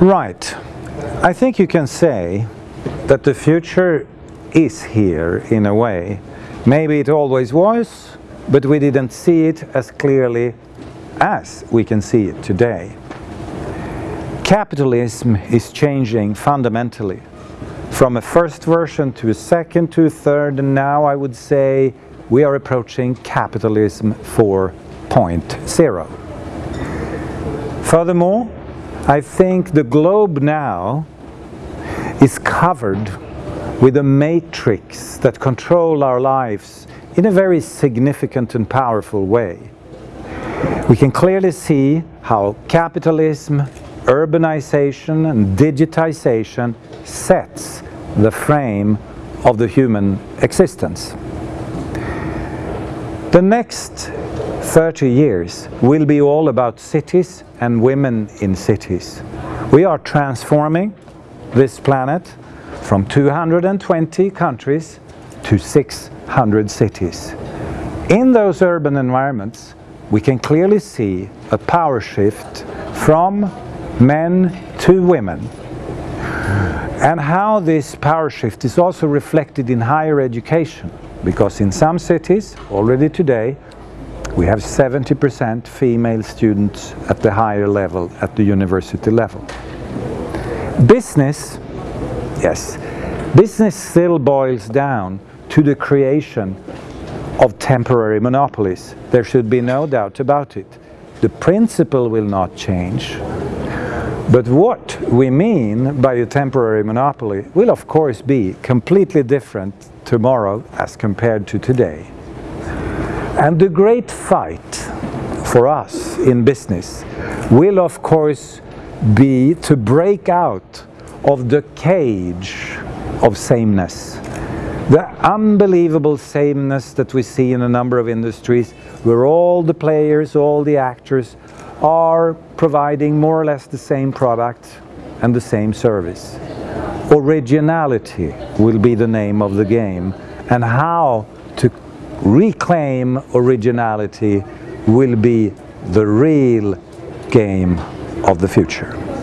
Right. I think you can say that the future is here in a way. Maybe it always was, but we didn't see it as clearly as we can see it today. Capitalism is changing fundamentally from a first version to a second to a third and now I would say we are approaching capitalism 4.0. Furthermore, I think the globe now is covered with a matrix that control our lives in a very significant and powerful way. We can clearly see how capitalism, urbanization and digitization sets the frame of the human existence. The next 30 years will be all about cities and women in cities. We are transforming this planet from 220 countries to 600 cities. In those urban environments, we can clearly see a power shift from men to women. And how this power shift is also reflected in higher education, because in some cities, already today, we have 70% female students at the higher level, at the university level. Business, yes, business still boils down to the creation of temporary monopolies. There should be no doubt about it. The principle will not change, but what we mean by a temporary monopoly will of course be completely different tomorrow as compared to today. And the great fight for us in business will of course be to break out of the cage of sameness. The unbelievable sameness that we see in a number of industries where all the players, all the actors are providing more or less the same product and the same service. Originality will be the name of the game and how to reclaim originality will be the real game of the future.